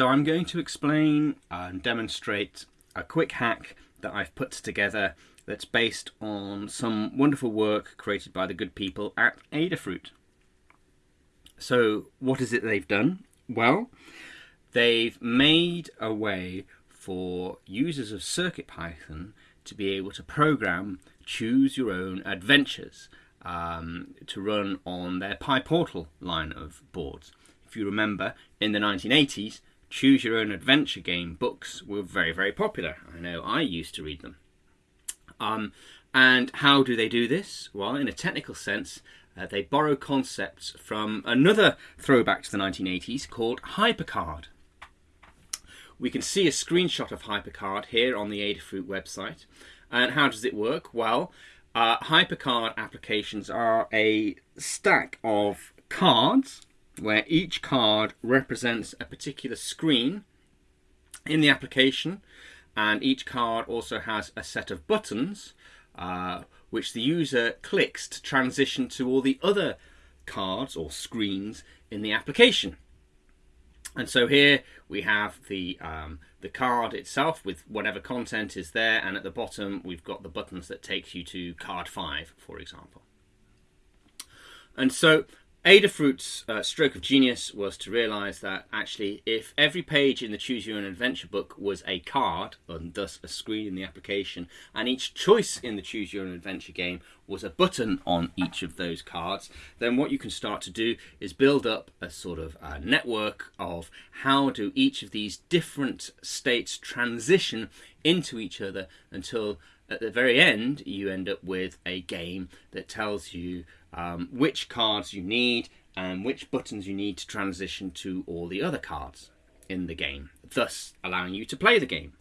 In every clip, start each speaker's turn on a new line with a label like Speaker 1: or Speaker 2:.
Speaker 1: So I'm going to explain and demonstrate a quick hack that I've put together that's based on some wonderful work created by the good people at Adafruit. So what is it they've done? Well, they've made a way for users of CircuitPython to be able to program choose your own adventures um, to run on their PyPortal line of boards. If you remember, in the 1980s, choose your own adventure game books were very, very popular. I know I used to read them. Um, and how do they do this? Well, in a technical sense, uh, they borrow concepts from another throwback to the 1980s called HyperCard. We can see a screenshot of HyperCard here on the Adafruit website. And how does it work? Well, uh, HyperCard applications are a stack of cards where each card represents a particular screen in the application and each card also has a set of buttons uh, which the user clicks to transition to all the other cards or screens in the application. And so here we have the um, the card itself with whatever content is there, and at the bottom we've got the buttons that takes you to card five, for example. And so Adafruit's uh, stroke of genius was to realize that actually, if every page in the Choose Your Own Adventure book was a card, and thus a screen in the application, and each choice in the Choose Your Own Adventure game was a button on each of those cards, then what you can start to do is build up a sort of uh, network of how do each of these different states transition into each other until at the very end you end up with a game that tells you um, which cards you need and which buttons you need to transition to all the other cards in the game, thus allowing you to play the game.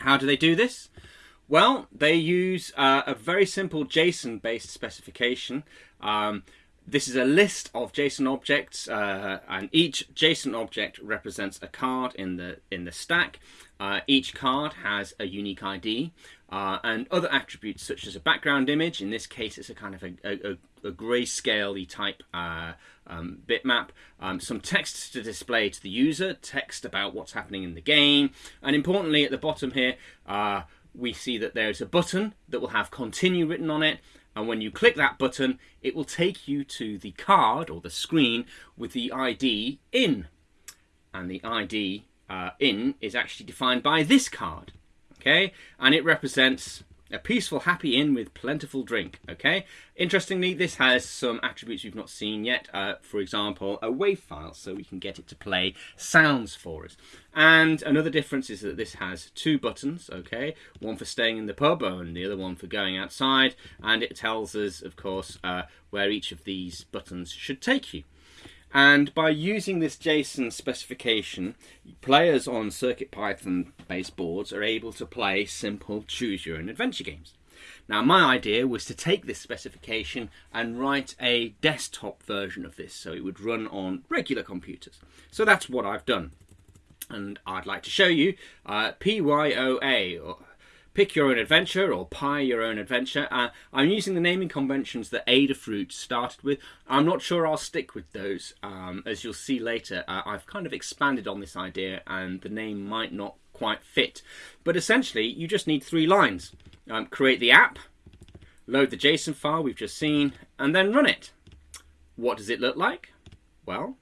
Speaker 1: How do they do this? Well, they use uh, a very simple JSON-based specification. Um, this is a list of JSON objects, uh, and each JSON object represents a card in the in the stack. Uh, each card has a unique ID, uh, and other attributes such as a background image. In this case, it's a kind of a, a, a grayscale type uh, um, bitmap. Um, some text to display to the user, text about what's happening in the game, and importantly, at the bottom here, uh, we see that there's a button that will have continue written on it and when you click that button it will take you to the card or the screen with the ID in and the ID uh, in is actually defined by this card okay and it represents a peaceful, happy inn with plentiful drink. Okay. Interestingly, this has some attributes we've not seen yet. Uh, for example, a WAV file, so we can get it to play sounds for us. And another difference is that this has two buttons. Okay, one for staying in the pub and the other one for going outside. And it tells us, of course, uh, where each of these buttons should take you. And by using this JSON specification, players on CircuitPython based boards are able to play simple choose your own adventure games. Now my idea was to take this specification and write a desktop version of this so it would run on regular computers. So that's what I've done. And I'd like to show you uh, PYOA, or Pick Your Own Adventure or Pie Your Own Adventure. Uh, I'm using the naming conventions that Adafruit started with. I'm not sure I'll stick with those. Um, as you'll see later, uh, I've kind of expanded on this idea and the name might not quite fit. But essentially, you just need three lines. Um, create the app, load the JSON file we've just seen, and then run it. What does it look like? Well,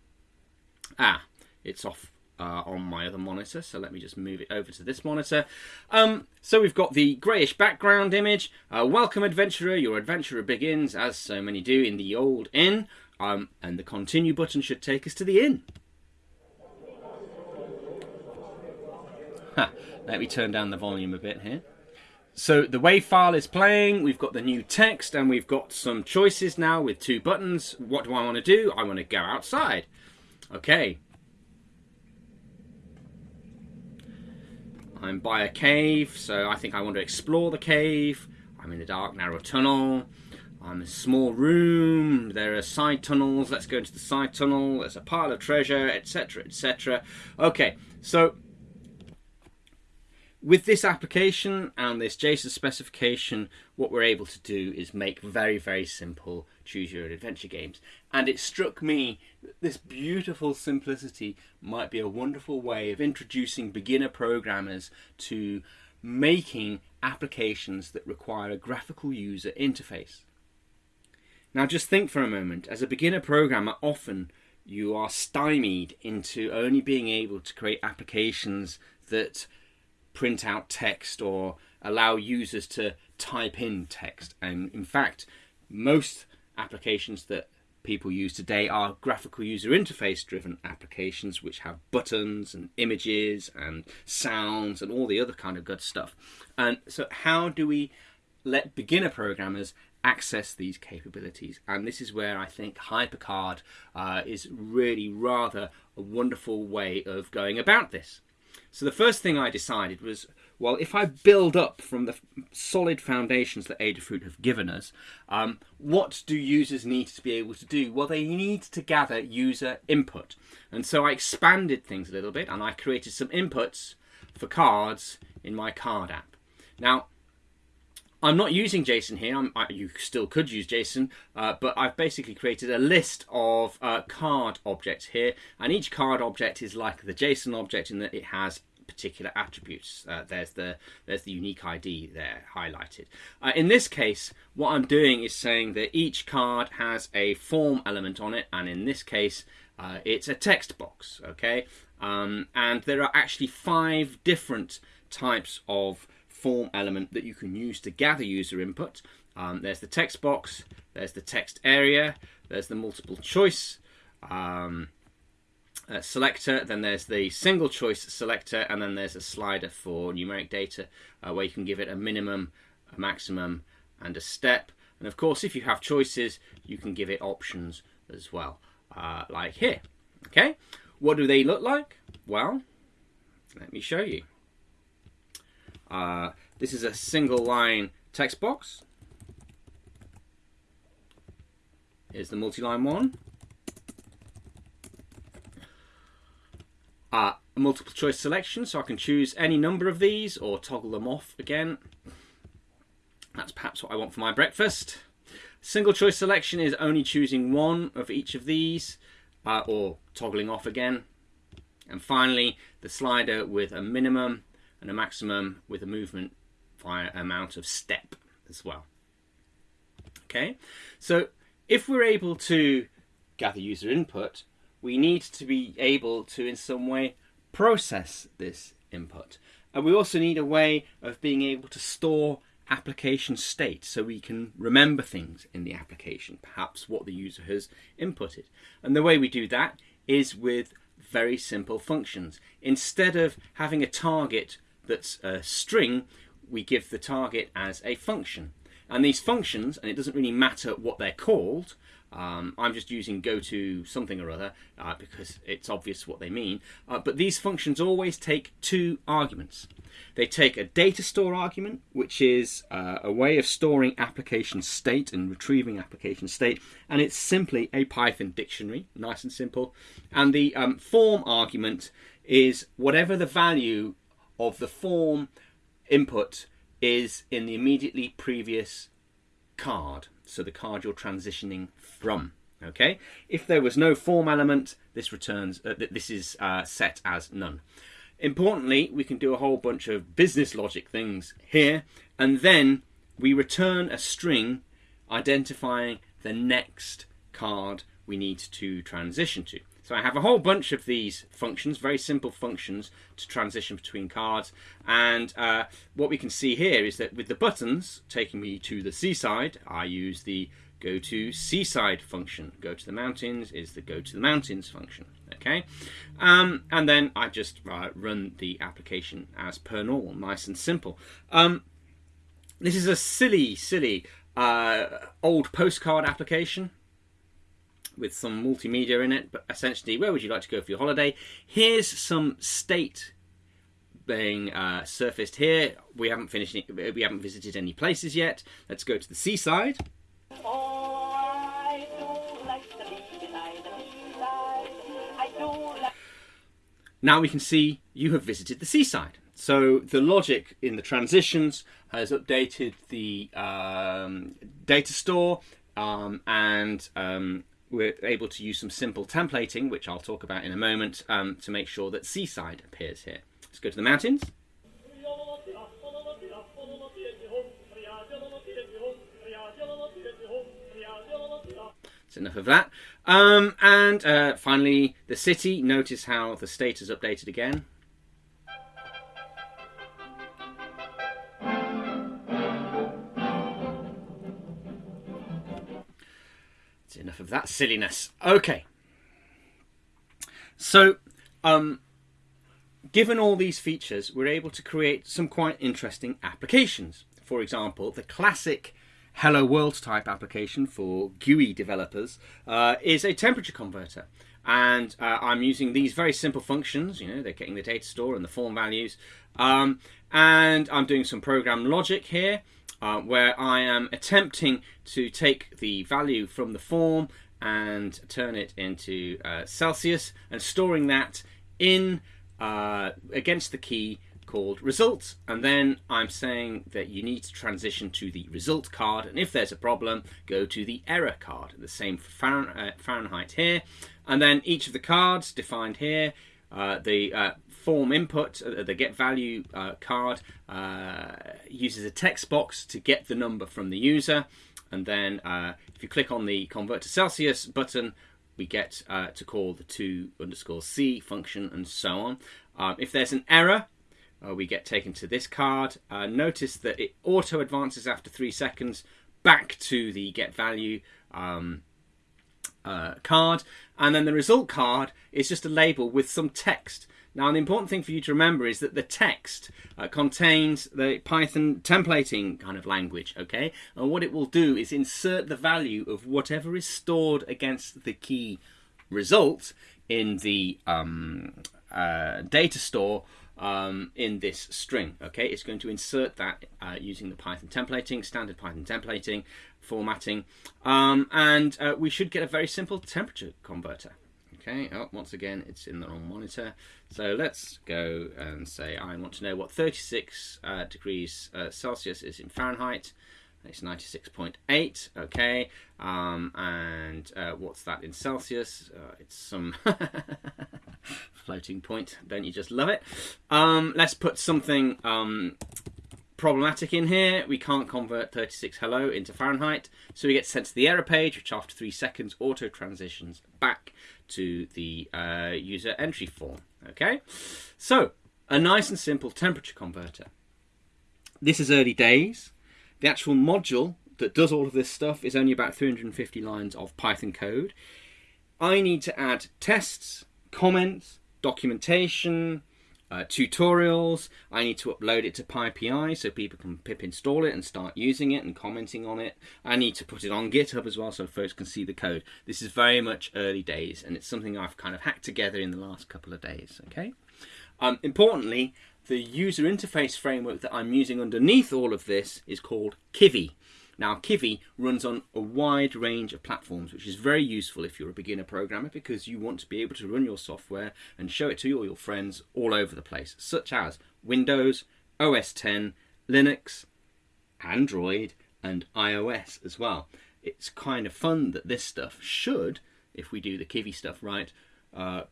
Speaker 1: ah, it's off uh, on my other monitor. So let me just move it over to this monitor. Um, so we've got the greyish background image. Uh, welcome adventurer, your adventurer begins, as so many do, in the old inn. Um, and the continue button should take us to the inn. Let me turn down the volume a bit here. So the WAV file is playing, we've got the new text and we've got some choices now with two buttons. What do I want to do? I want to go outside. Okay, I'm by a cave, so I think I want to explore the cave. I'm in a dark, narrow tunnel. I'm in a small room. There are side tunnels. Let's go into the side tunnel. There's a pile of treasure, etc., etc. Okay, so with this application and this JSON specification, what we're able to do is make very, very simple choose your own adventure games. And it struck me that this beautiful simplicity might be a wonderful way of introducing beginner programmers to making applications that require a graphical user interface. Now, just think for a moment as a beginner programmer, often you are stymied into only being able to create applications that print out text or allow users to type in text. And in fact, most applications that people use today are graphical user interface driven applications which have buttons and images and sounds and all the other kind of good stuff. And so how do we let beginner programmers access these capabilities? And this is where I think HyperCard uh, is really rather a wonderful way of going about this. So the first thing I decided was well, if I build up from the solid foundations that Adafruit have given us, um, what do users need to be able to do? Well, they need to gather user input. And so I expanded things a little bit and I created some inputs for cards in my card app. Now, I'm not using JSON here. I, you still could use JSON, uh, but I've basically created a list of uh, card objects here, and each card object is like the JSON object in that it has particular attributes. Uh, there's the there's the unique ID there highlighted. Uh, in this case, what I'm doing is saying that each card has a form element on it, and in this case, uh, it's a text box. Okay, um, and there are actually five different types of form element that you can use to gather user input. Um, there's the text box, there's the text area, there's the multiple choice. Um, uh, selector, then there's the single choice selector, and then there's a slider for numeric data uh, where you can give it a minimum, a maximum, and a step. And of course, if you have choices, you can give it options as well, uh, like here. Okay, what do they look like? Well, let me show you. Uh, this is a single line text box. Here's the multi-line one. uh, a multiple choice selection, so I can choose any number of these or toggle them off again. That's perhaps what I want for my breakfast. Single choice selection is only choosing one of each of these uh, or toggling off again. And finally, the slider with a minimum and a maximum with a movement via amount of step as well. Okay, so if we're able to gather user input, we need to be able to, in some way, process this input. And we also need a way of being able to store application state so we can remember things in the application, perhaps what the user has inputted. And the way we do that is with very simple functions. Instead of having a target that's a string, we give the target as a function. And these functions, and it doesn't really matter what they're called, um, I'm just using go to something or other uh, because it's obvious what they mean. Uh, but these functions always take two arguments. They take a data store argument, which is uh, a way of storing application state and retrieving application state, and it's simply a Python dictionary, nice and simple. And the um, form argument is whatever the value of the form input is in the immediately previous card so the card you're transitioning from. Okay, if there was no form element, this returns uh, this is uh, set as none. Importantly, we can do a whole bunch of business logic things here, and then we return a string identifying the next card we need to transition to. So I have a whole bunch of these functions, very simple functions to transition between cards. And uh, what we can see here is that with the buttons taking me to the seaside, I use the go to seaside function. Go to the mountains is the go to the mountains function. Okay, um, and then I just uh, run the application as per normal, nice and simple. Um, this is a silly, silly uh, old postcard application with some multimedia in it, but essentially, where would you like to go for your holiday? Here's some state being uh, surfaced here. We haven't finished. We haven't visited any places yet. Let's go to the seaside. now we can see you have visited the seaside. So the logic in the transitions has updated the um, data store um, and um, we're able to use some simple templating, which I'll talk about in a moment, um, to make sure that Seaside appears here. Let's go to the mountains. That's enough of that. Um, and uh, finally, the city. Notice how the state is updated again. Enough of that silliness. Okay. So, um, given all these features, we're able to create some quite interesting applications. For example, the classic Hello World type application for GUI developers uh, is a temperature converter. And uh, I'm using these very simple functions, you know, they're getting the data store and the form values. Um, and I'm doing some program logic here uh, where I am attempting to take the value from the form and turn it into uh, Celsius and storing that in uh, against the key called results. And then I'm saying that you need to transition to the result card. And if there's a problem go to the error card the same for uh, Fahrenheit here. And then each of the cards defined here uh, the uh, form input uh, the get value uh, card uh, uses a text box to get the number from the user and then if you click on the convert to Celsius button we get to call the to underscore c function and so on um, if there's an error uh, we get taken to this card. Uh, notice that it auto advances after three seconds back to the get value um, uh, card. And then the result card is just a label with some text. Now, the important thing for you to remember is that the text uh, contains the Python templating kind of language, okay? And what it will do is insert the value of whatever is stored against the key result in the um, uh, data store um, in this string. Okay, it's going to insert that uh, using the Python templating, standard Python templating formatting, um, and uh, we should get a very simple temperature converter. Okay, oh, once again, it's in the wrong monitor. So let's go and say I want to know what 36 uh, degrees uh, Celsius is in Fahrenheit. It's 96.8, okay. Um, and uh, what's that in Celsius? Uh, it's some floating point. Don't you just love it? Um, let's put something um, problematic in here. We can't convert 36 hello into Fahrenheit. So we get sent to the error page, which after three seconds auto transitions back to the uh, user entry form. Okay, so a nice and simple temperature converter. This is early days. The actual module that does all of this stuff is only about 350 lines of Python code. I need to add tests, comments, documentation, uh, tutorials. I need to upload it to PyPI so people can pip install it and start using it and commenting on it. I need to put it on GitHub as well so folks can see the code. This is very much early days and it's something I've kind of hacked together in the last couple of days. Okay. Um, importantly, the user interface framework that I'm using underneath all of this is called Kivy. Now, Kivy runs on a wide range of platforms, which is very useful if you're a beginner programmer because you want to be able to run your software and show it to all your friends all over the place, such as Windows, OS 10, Linux, Android, and iOS as well. It's kind of fun that this stuff should, if we do the Kivy stuff right, uh,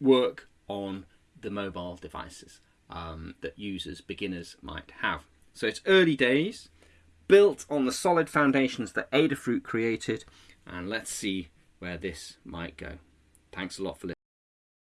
Speaker 1: work on the mobile devices um, that users, beginners might have. So it's early days built on the solid foundations that Adafruit created, and let's see where this might go. Thanks a lot for listening.